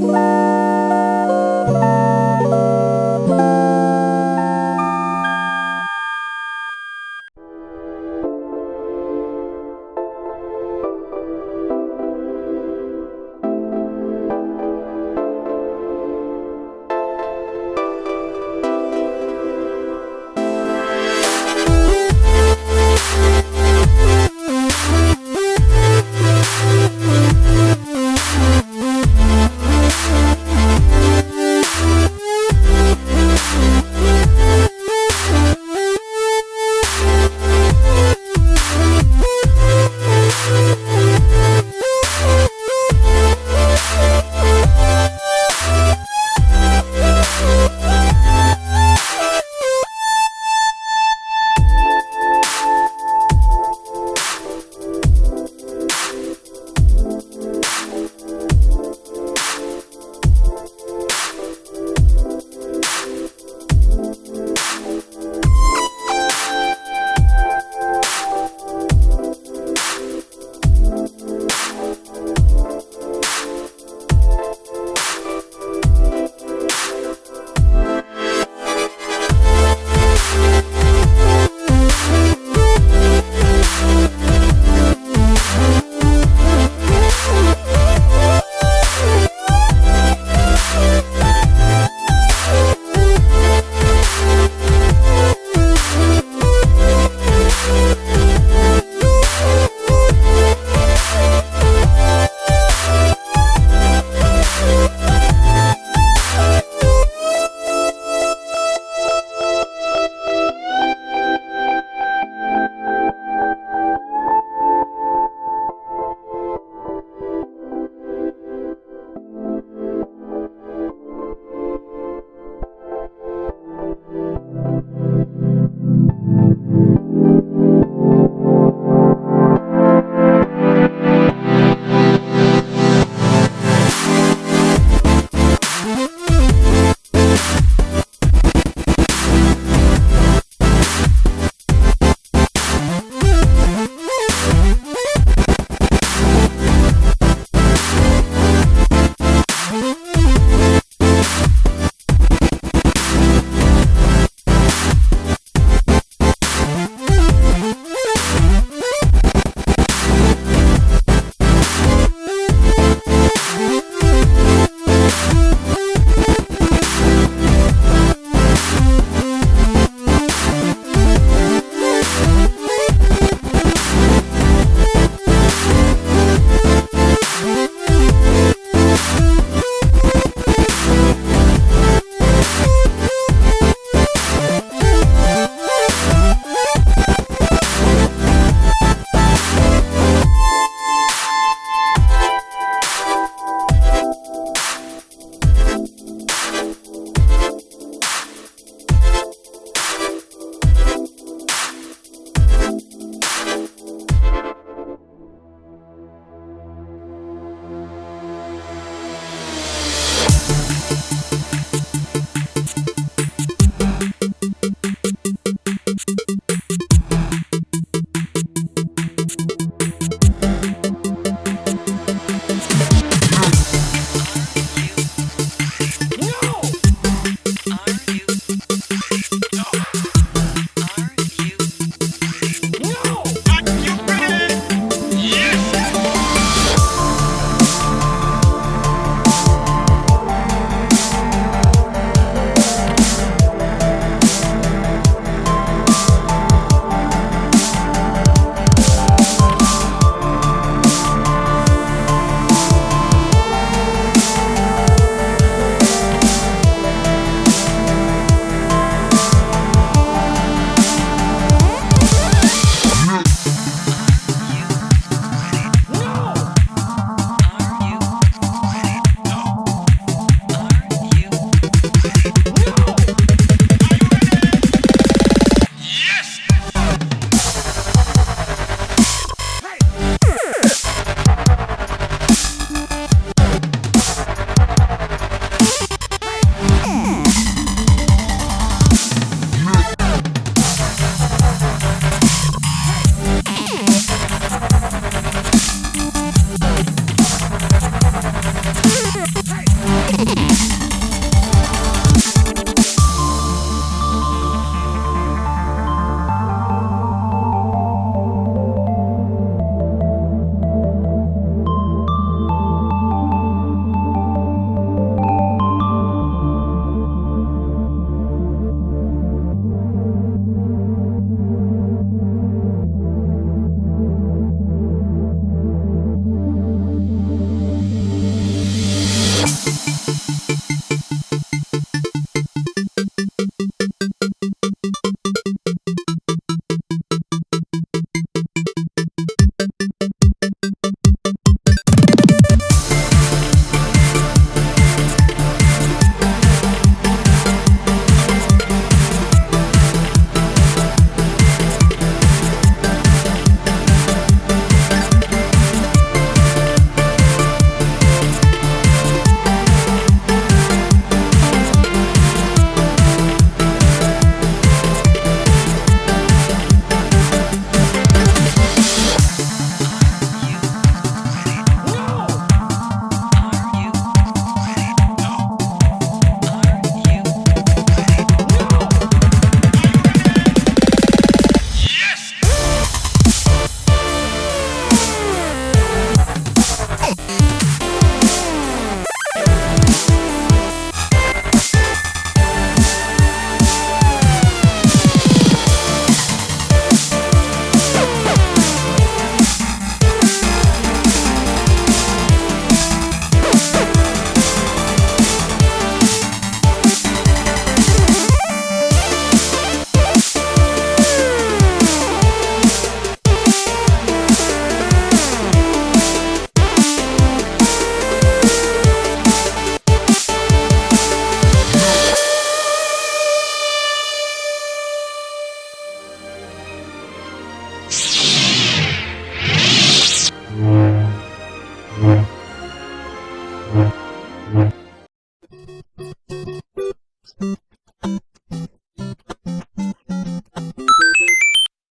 Bye.